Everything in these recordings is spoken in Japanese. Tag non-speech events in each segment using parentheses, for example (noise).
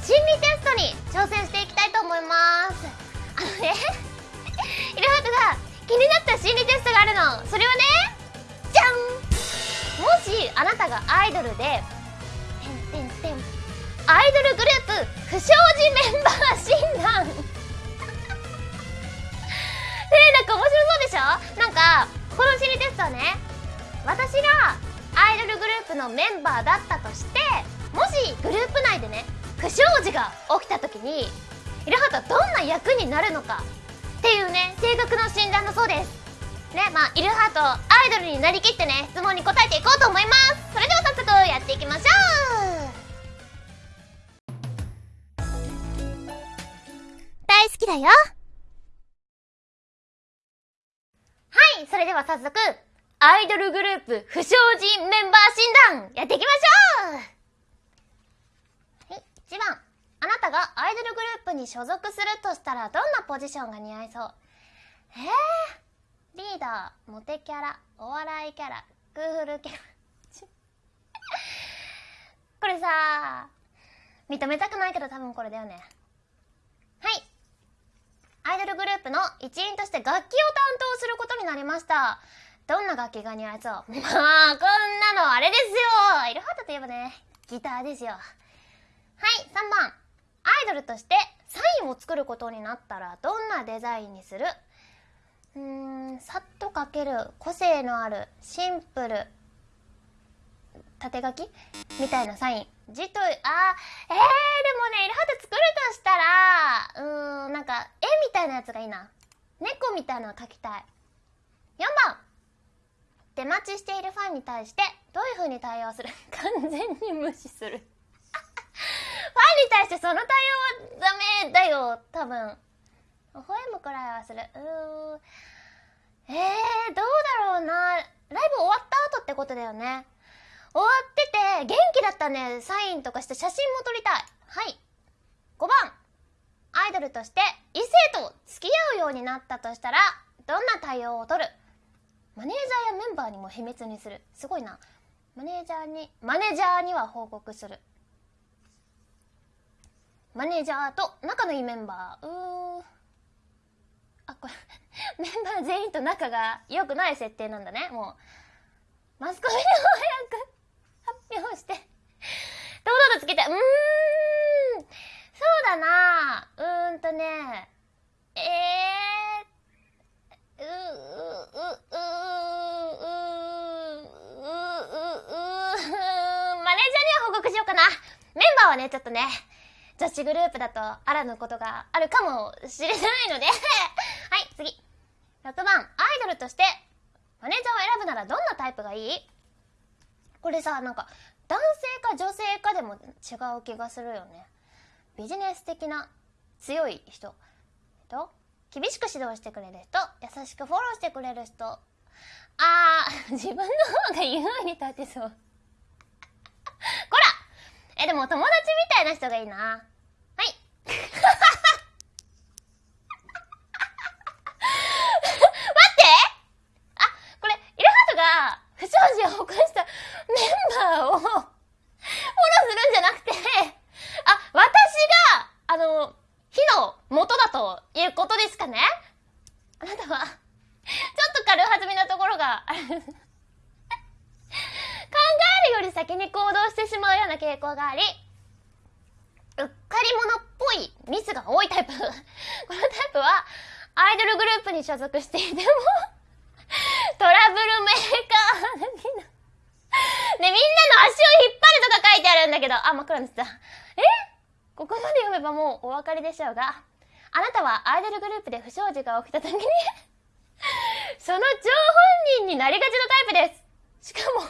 心理テストに挑戦していきたいと思います。あのね (laughs) イルハートが気になった心理テストがあるの。それはねじゃん。もしあなたがアイドルでてんてんてんアイドルグループ不祥事メンバー診断。(laughs) ねえなんか面白そうでしょ？なんかこの心理テストはね私がアイドルグループのメンバーだったとしてもしグループ内でね不祥事が起きた時にイルハートはどんな役になるのかっていうね性格の診断だそうです。ねまあイルハートアイドルになりきってね質問に答えていこうと思います。それでは早速やっていきましょう。大好きだよ。はいそれでは早速アイドルグループ不祥事メンバー診断やっていきましょう。1番。あなたがアイドルグループに所属するとしたらどんなポジションが似合いそう？えー、リーダーモテキャラお笑いキャラクールキャラ。(laughs) これさ認めたくないけど多分これだよね。はい。アイドルグループの一員として楽器を担当することになりました。どんな楽器が似合いそう？まあこんなのあれですよ。イルハートといえばねギターですよ。はい3番。アイドルとしてサインを作ることになったらどんなデザインにする？うーんさっと描ける個性のあるシンプル縦書き？みたいなサイン。字とあーえー、でもねイルハート作るとしたらうーんなんか絵みたいなやつがいいな。猫みたいなの描きたい。4番。出待ちしているファンに対してどういう風に対応する？(laughs) 完全に無視する。ファンに対してその対応はダメだよ多分。微笑むくらいはする。うーん。えー、どうだろうな。ライブ終わった後ってことだよね。終わってて元気だったんでサインとかして写真も撮りたい。はい。5番アイドルとして異性と付き合うようになったとしたらどんな対応を取る？マネージャーやメンバーにも秘密にする。すごいな。マネージャーにマネージャーには報告する。マネージャーと仲のいいメンバー。うーあこれ (laughs) メンバー全員と仲が良くない設定なんだね。もうマスコミを早く (laughs) 発表して。堂々とつけて。うーん。そうだな。うーんとね。えー、うううううマネージャーには報告しようかな。メンバーはね、ちょっとね、女子グループだとあらぬことがあるかもしれないので。(laughs) はい次。6番。アイドルとしてマネージャーを選ぶならどんなタイプがいい？これさなんか男性か女性かでも違う気がするよね。ビジネス的な強い人。と厳しく指導してくれる人。優しくフォローしてくれる人。あー自分の方が優位に立てそう。えでも友達みたいな人がいいな。はい。(laughs) 待って。あこれイルハートが不祥事を起こしたメンバーをフォローするんじゃなくてあ私があの火の元だということですかね。あなたはちょっと軽はずみなところがある。考えるより先に行動してしまうような傾向がありうっかり者っぽいミスが多いタイプ (laughs) このタイプはアイドルグループに所属していても (laughs) トラブルメーカー的なね、みんなの足を引っ張るとか書いてあるんだけど、あ、真っ暗になっちゃった。え？ここまで読めばもうお分かりでしょうが、あなたはアイドルグループで不祥事が起きた時に (laughs) その張本人になりがちなタイプです。しかも、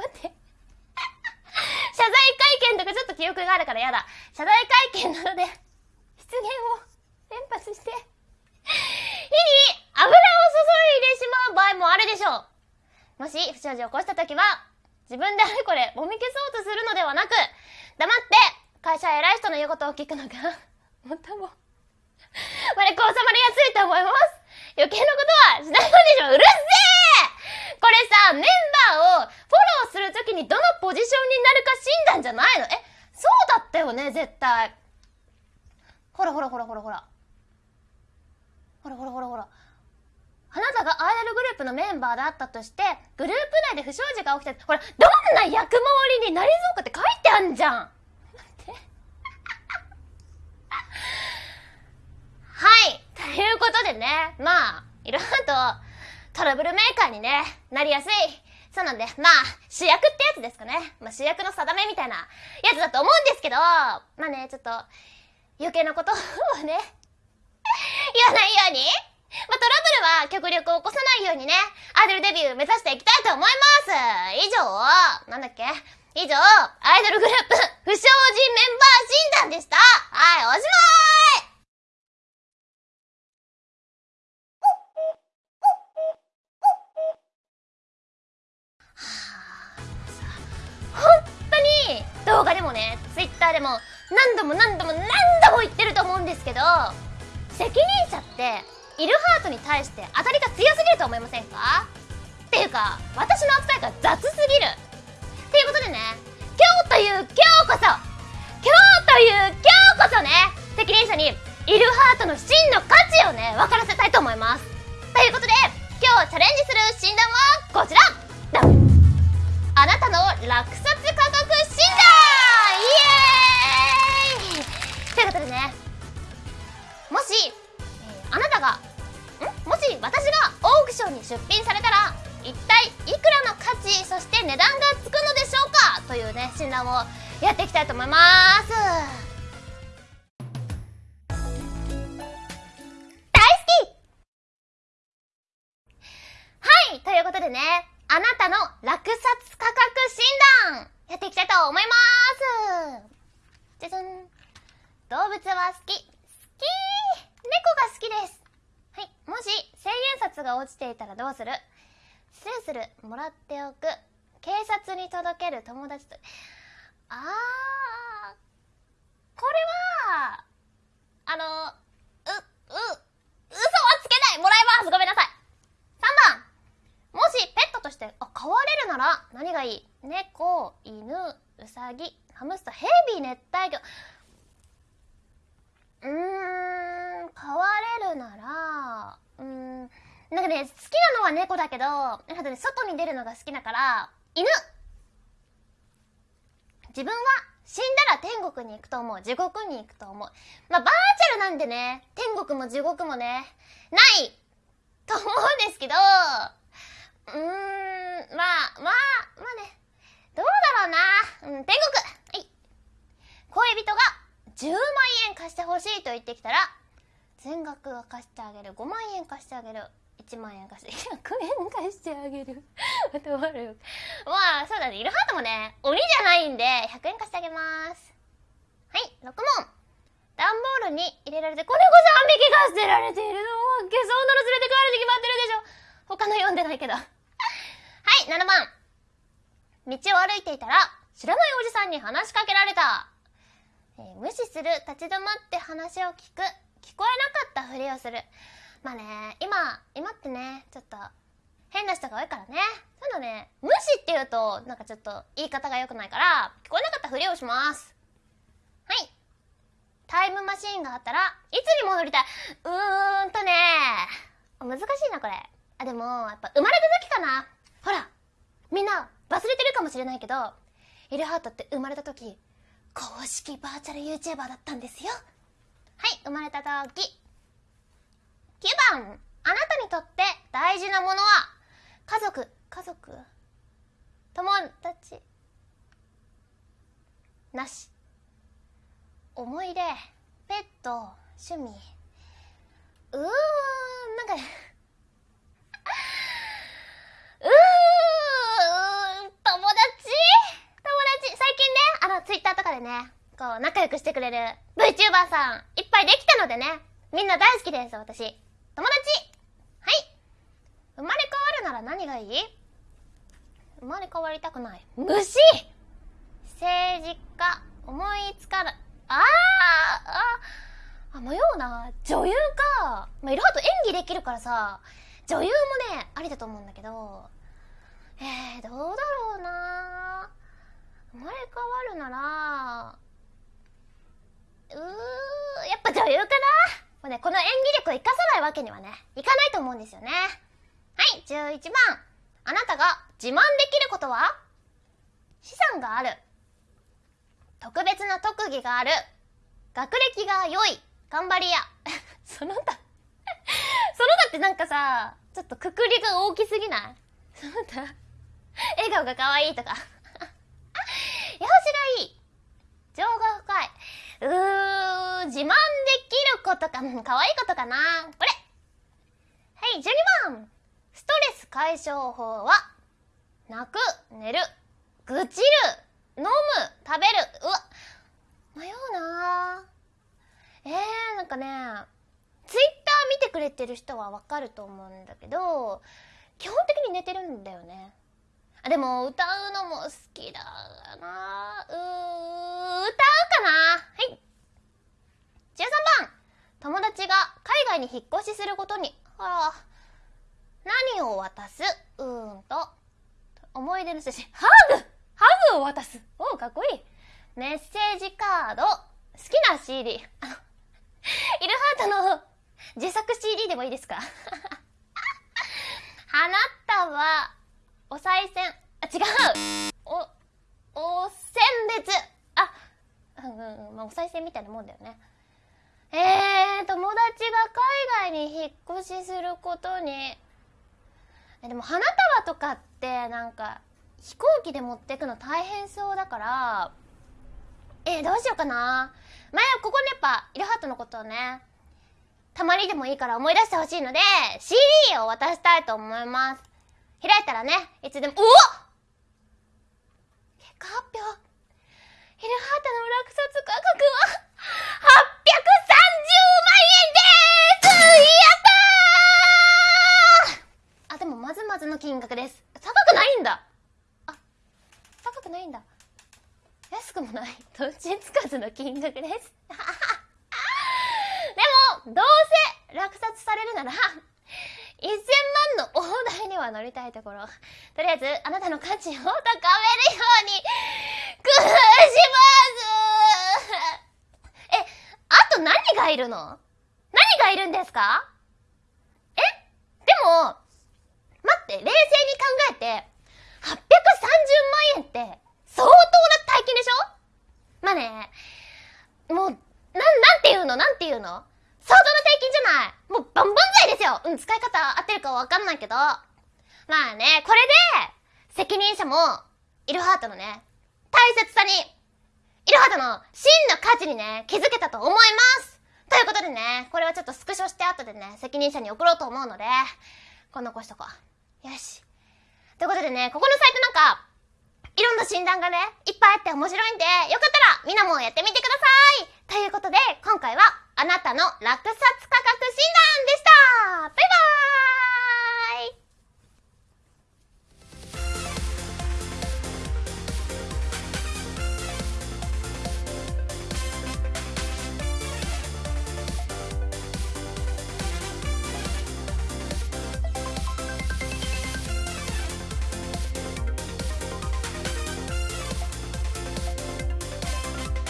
待って。(laughs) 謝罪会見とかちょっと記憶があるからやだ。謝罪会見などで、失言を連発して、(laughs) 火に油を注いでしまう場合もあるでしょう。もし不祥事を起こした時は、自分であれこれもみ消そうとするのではなく、黙って会社偉い人の言うことを聞くのが、(laughs) 最も、我こ収まりやすいと思います。余計なことはしないのでしょう。うるせえこれさ、メンバーをフォするときにどのポジションになるか診断じゃないのえ、そうだったよね、絶対。ほらほらほらほらほら。ほらほらほらほら。あなたがアイドルグループのメンバーだったとして、グループ内で不祥事が起きて、ほら、どんな役回りになりそうかって書いてあんじゃんて。(laughs) はい。ということでね、まあ、いろいろとトラブルメーカーにね、なりやすいそうなんでまあ主役ってやつですかね、まあ、主役の定めみたいなやつだと思うんですけどまあねちょっと余計なことをね (laughs) 言わないように。まあ、トラブルは極力起こさないようにね、アイドルデビュー目指していきたいと思います。以上、なんだっけ？以上、アイドルグループ、不祥事メンバー診断でした。はい、おしまい。動画でもね、ツイッターでも何度も何度も何度も言ってると思うんですけど、責任者ってイルハートに対して当たりが強すぎると思いませんか？っていうか私の扱いが雑すぎる。っていうことでね今日という今日こそ今日という今日こそね責任者にイルハートの真の価値をね分からせたいと思います。ということで今日チャレンジする診断はこちら。やっていきたいと思います。大好き！はいということでねあなたの落札価格診断やっていきたいと思います。じゃじゃん。動物は好き。好き！猫が好きです。はい。もし、千円札が落ちていたらどうする？スルスルもらっておく。警察に届ける友達と。あー。これは、あの、う、う、嘘はつけないもらいますごめんなさい !3 番もしペットとしてあ飼われるなら何がいい？猫、犬、うさぎ、ハムスター、ヘビ、熱帯魚。うーん、飼われるなら、うーん、なんかね、好きなのは猫だけど、なんかね、外に出るのが好きだから、犬自分は死んだら天国に行くと思う。地獄に行くと思う。まあ、バーチャルなんでね、天国も地獄もね、ないと思うんですけど、うーん、まあ、まあ、まあね、どうだろうな。うん、天国はい。恋人が10万円貸してほしいと言ってきたら、全額は貸してあげる。5万円貸してあげる。1万円貸して、100円貸してあげる。また終わるよ。まあ、そうだね。イルハートもね、鬼じゃないんで、100円貸してあげます。はい、6問。段ボールに入れられて、子猫3匹が捨てられているの。そんなの連れて帰るに決まってるでしょ。他の読んでないけど。(laughs) はい、7番。道を歩いていたら、知らないおじさんに話しかけられた。えー、無視する、立ち止まって話を聞く、聞こえなかったふりをする。まあね、今、今ってね、ちょっと、変な人が多いからね。そういうのね、無視って言うと、なんかちょっと言い方が良くないから、聞こえなかったふりをします。はい。タイムマシーンがあったらいつに戻りたい？うーんとね難しいなこれあでもやっぱ生まれた時かなほらみんな忘れてるかもしれないけどイルハートって生まれた時公式バーチャル YouTuber だったんですよはい生まれた時9番。あなたにとって大事なものは？家族。家族。友達。なし。思い出。ペット。趣味。うーん。なんか (laughs) うーん。友達？友達。最近ねあのツイッターとかでねこう仲良くしてくれる VTuber さんいっぱいできたのでねみんな大好きです私。友達。はい。生まれ変わるなら何がいい？生まれ変わりたくない。虫。政治家思いつかないあーあ、あ、迷うな。女優か。まあ、いろいろと演技できるからさ、女優もね、ありだと思うんだけど、えー、どうだろうな。生まれ変わるなら、いうかな。もうね、この演技力を生かさないわけにはね、いかないと思うんですよね。はい、11番。あなたが自慢できることは？資産がある。特別な特技がある。学歴が良い。頑張りや。(laughs) その他。(laughs) その他ってなんかさ、ちょっとくくりが大きすぎない？その他。笑顔が可愛いとか。(laughs) 容姿がいい。情が深い。うー、自慢できることか、可愛いことかな。これ。はい、12番。ストレス解消法は、泣く、寝る、愚痴る、飲む、食べる。うわ、迷うなえー、なんかね、ツイッター見てくれてる人はわかると思うんだけど、基本的に寝てるんだよね。あでも、歌うのも好きだなうー、うかな。はい。13番。友達が海外に引っ越しすることに、あら、何を渡す？うーんと、思い出の写真、ハグ！ハグを渡す。おかっこいい。メッセージカード、好きな CD。あの、イルハートの自作 CD でもいいですか？(laughs) 花束、お賽銭、あ、違う。お、お選別、うんうんうん、まあ、お賽銭みたいなもんだよね。えー、友達が海外に引っ越しすることに、えでも花束とかってなんか飛行機で持ってくの大変そうだから、えー、どうしようかな。前はここねやっぱ、イルハートのことをね、たまにでもいいから思い出してほしいので、CD を渡したいと思います。開いたらね、いつでも、うお結果発表。イルハートの落札価格は、830万円ですやったー (laughs) あ、でもまずまずの金額です。高くないんだあ、高くないんだ。安くもない。どっちつかずの金額です。(laughs) でも、どうせ落札されるなら、1000万の大台には乗りたいところ。とりあえず、あなたの価値を高めるように、工夫しますえ、あと何がいるの？何がいるんですか？え？でも、待って、冷静に考えて、830万円って、相当な大金でしょ？まあね、もう、なん、なんていうの？なんていうの？相当な大金じゃない。もうバンバン剤ですよ。うん、使い方合ってるかわかんないけど。まあね、これで、責任者も、イルハートのね、大切さに、イルハートの真の価値にね、気づけたと思います。ということでね、これはちょっとスクショして後でね、責任者に送ろうと思うので、こん残しとこう。よし。ということでね、ここのサイトなんか、いろんな診断がね、いっぱいあって面白いんで、よかったらみんなもやってみてくださいということで、今回はあなたの落札価格